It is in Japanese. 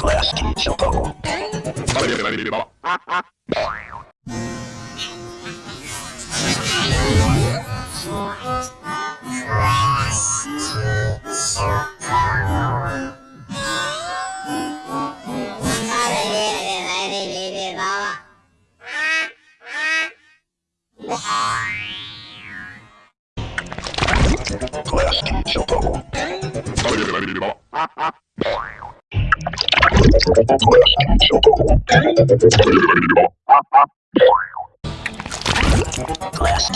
Glass Tea Choco. Glass Tea Choco. Glass